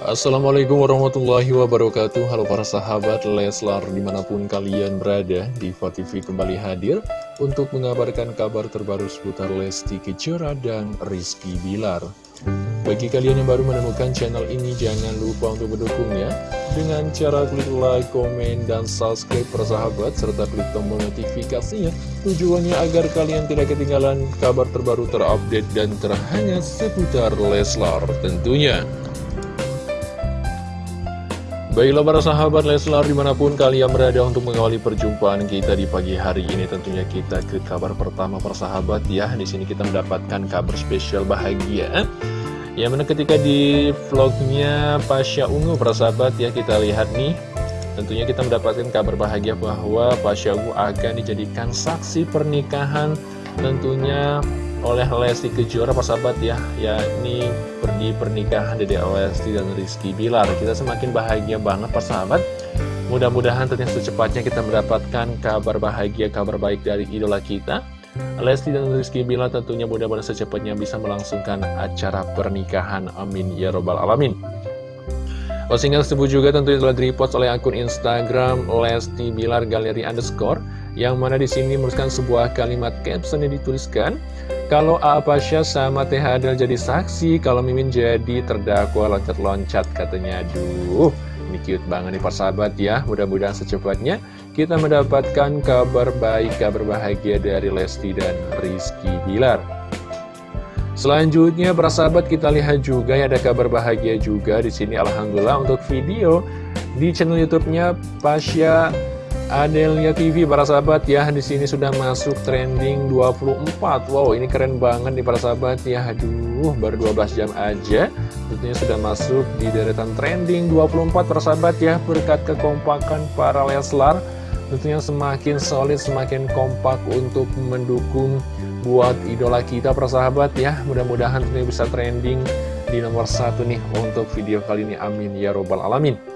Assalamualaikum warahmatullahi wabarakatuh. Halo para sahabat Leslar di mana pun kalian berada di TV kembali hadir Untuk mengabarkan kabar terbaru seputar Lesti Kejora dan Rizky Bilar. Bagi kalian yang baru menemukan channel ini jangan lupa untuk mendukungnya Dengan cara klik like, komen, dan subscribe para sahabat Serta klik tombol notifikasinya. Tujuannya agar kalian tidak ketinggalan kabar terbaru terupdate dan terhangat seputar Leslar tentunya Baiklah para sahabat Leslar di mana pun kalian berada untuk mengawali perjumpaan kita di pagi hari ini tentunya kita ke kabar pertama para sahabat. Ya di sini kita mendapatkan kabar spesial bahagia. Yang mana ketika di vlognya Pasha Ungu para sahabat ya kita lihat nih. Tentunya kita mendapatkan kabar bahagia bahwa Pasha Ungu akan dijadikan saksi pernikahan tentunya oleh Lesti Kejora sahabat ya. Yakni perdi pernikahan Dede Lesti dan Rizky Bilar. Kita semakin bahagia banget sahabat. Mudah-mudahan tentunya secepatnya kita mendapatkan kabar bahagia kabar baik dari idola kita. Lesti dan Rizky Bilar tentunya mudah-mudahan secepatnya bisa melangsungkan acara pernikahan. Amin. Ya robbal alamin. Postingan tersebut juga tentunya telah direpost oleh akun Instagram Lesti Bilar Galeri Underscore yang mana di sini menuliskan sebuah kalimat caption yang dituliskan kalau Apasya sama Teh Adel jadi saksi kalau Mimin jadi terdakwa loncat-loncat katanya. Aduh ini cute banget nih persahabat ya. Mudah-mudahan secepatnya kita mendapatkan kabar baik kabar bahagia dari Lesti dan Rizky Bilar. Selanjutnya persahabat kita lihat juga ya ada kabar bahagia juga di sini. Alhamdulillah untuk video di channel YouTube-nya Pasya Adelia TV para sahabat ya di sini sudah masuk trending 24 Wow ini keren banget nih para sahabat ya. Aduh baru 12 jam aja. Tentunya sudah masuk di deretan trending 24 para sahabat ya. Berkat kekompakan para Leslar Tentunya semakin solid semakin kompak untuk mendukung buat idola kita para sahabat ya. Mudah-mudahan ini bisa trending di nomor satu nih untuk video kali ini. Amin ya robbal alamin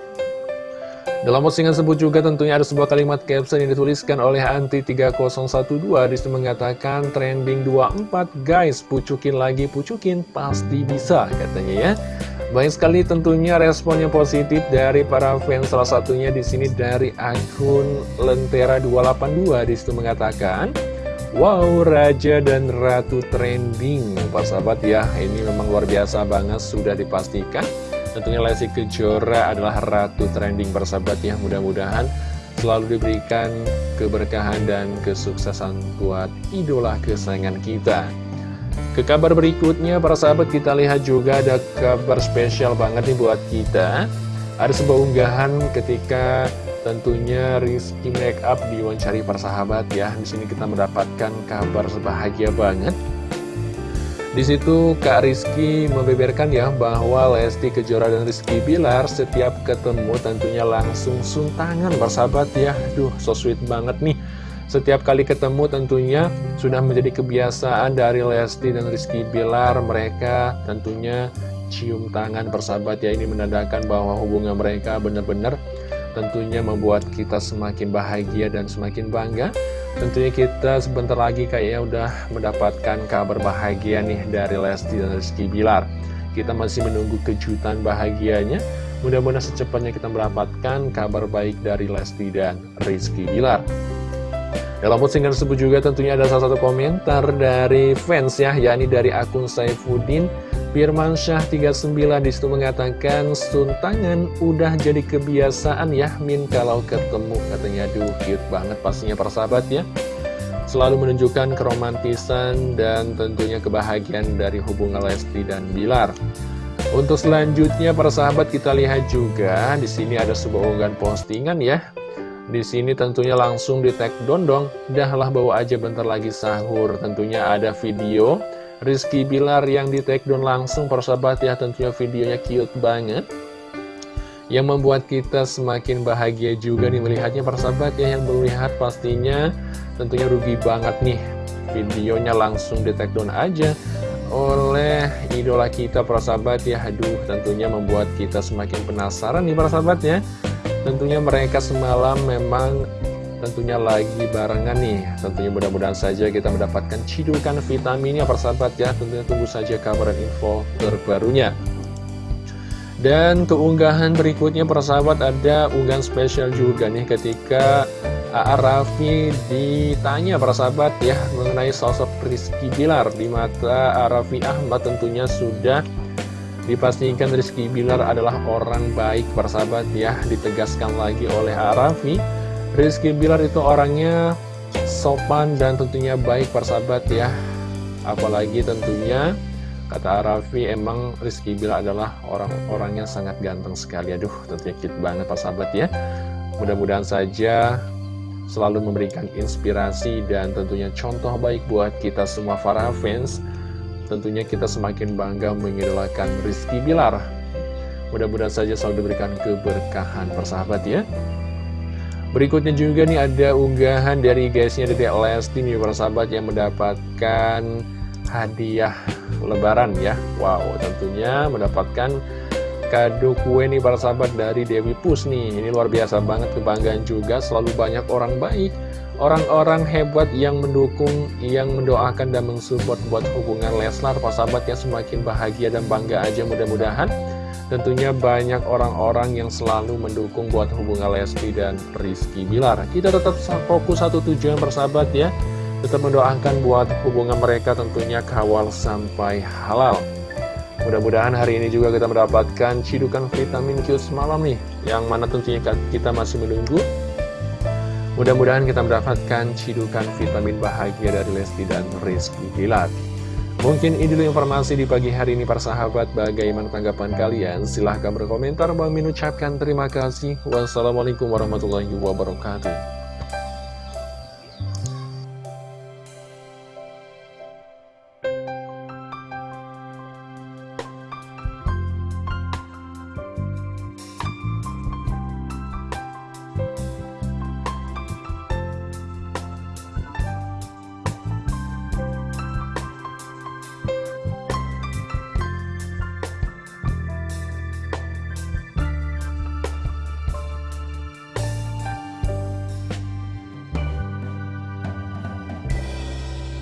dalam postingan tersebut juga tentunya ada sebuah kalimat caption yang dituliskan oleh Anti3012 Di situ mengatakan trending 24 guys pucukin lagi pucukin pasti bisa katanya ya. Banyak sekali tentunya respon yang positif dari para fans salah satunya di sini dari akun Lentera282 Di situ mengatakan Wow, Raja dan Ratu trending. Pak sahabat ya, ini memang luar biasa banget sudah dipastikan Tentunya Lesti Kejora adalah ratu trending persahabat ya Mudah-mudahan selalu diberikan keberkahan dan kesuksesan buat idola kesayangan kita. Ke kabar berikutnya para sahabat kita lihat juga ada kabar spesial banget nih buat kita. Ada sebuah unggahan ketika tentunya Rizky Makeup diwawancari para sahabat ya. Di sini kita mendapatkan kabar sebahagia banget di situ Kak Rizky membeberkan ya bahwa Lesti Kejora dan Rizky Bilar setiap ketemu tentunya langsung suntangan bersahabat ya. Duh, so sweet banget nih. Setiap kali ketemu tentunya sudah menjadi kebiasaan dari Lesti dan Rizky Bilar. Mereka tentunya cium tangan bersahabat ya. Ini menandakan bahwa hubungan mereka benar-benar tentunya membuat kita semakin bahagia dan semakin bangga Tentunya kita sebentar lagi kayaknya udah mendapatkan kabar bahagia nih dari Lesti dan Rizky Bilar. Kita masih menunggu kejutan bahagianya. Mudah-mudahan secepatnya kita mendapatkan kabar baik dari Lesti dan Rizky Bilar. Dalam postingan tersebut juga tentunya ada salah satu komentar dari fans ya, yakni dari akun Saifuddin Firman Syah 39 di situ mengatakan suntangan udah jadi kebiasaan ya Min kalau ketemu. Katanya aduh cute banget pastinya persahabat ya. Selalu menunjukkan keromantisan dan tentunya kebahagiaan dari hubungan Lesti dan Bilar. Untuk selanjutnya para sahabat kita lihat juga di sini ada sebuah unggahan postingan ya. Di sini tentunya langsung di tag dondong. Dahlah bawa aja bentar lagi sahur. Tentunya ada video Rizky Bilar yang di take down langsung persahabat ya tentunya videonya cute banget. Yang membuat kita semakin bahagia juga nih melihatnya persahabat ya yang melihat pastinya tentunya rugi banget nih. Videonya langsung di take aja oleh idola kita persahabat ya. Aduh tentunya membuat kita semakin penasaran nih persahabat ya. Tentunya mereka semalam memang tentunya lagi barengan nih Tentunya mudah-mudahan saja kita mendapatkan cidukan vitaminnya persahabat ya Tentunya tunggu saja kabar dan info terbarunya Dan keunggahan berikutnya persahabat ada unggahan spesial juga nih ketika A.A. Raffi ditanya persahabat ya mengenai sosok Rizky Bilar di mata A.A. Ahmad tentunya sudah dipastikan Rizky Bilar adalah orang baik persahabat ya ditegaskan lagi oleh A.A. Rizky Bilar itu orangnya sopan dan tentunya baik persahabat ya apalagi tentunya kata Raffi emang Rizky Bilar adalah orang-orangnya sangat ganteng sekali aduh tentunya cute banget persahabat ya mudah-mudahan saja selalu memberikan inspirasi dan tentunya contoh baik buat kita semua para fans. Tentunya kita semakin bangga mengidolakan Rizky Bilar. Mudah-mudahan saja selalu diberikan keberkahan persahabat ya. Berikutnya juga nih ada unggahan dari guysnya dari Lesti nih persahabat yang mendapatkan hadiah lebaran ya. Wow tentunya mendapatkan kado kue nih para sahabat dari Dewi Pus nih. Ini luar biasa banget kebanggaan juga. Selalu banyak orang baik Orang-orang hebat yang mendukung Yang mendoakan dan mensupport Buat hubungan Leslar. Para sahabat yang semakin bahagia dan bangga aja mudah-mudahan Tentunya banyak orang-orang yang selalu mendukung buat hubungan Lesti dan Rizky Bilar. Kita tetap fokus satu tujuan persahabat ya. Tetap mendoakan buat hubungan mereka tentunya kawal sampai halal. Mudah-mudahan hari ini juga kita mendapatkan cidukan vitamin Q semalam nih Yang mana tentunya kita masih menunggu. Mudah-mudahan kita mendapatkan cidukan vitamin bahagia dari Lesti dan Rizky Gilat Mungkin ini dulu informasi di pagi hari ini para sahabat Bagaimana tanggapan kalian? Silahkan berkomentar. Bang Min ucapkan terima kasih. Wassalamualaikum warahmatullahi wabarakatuh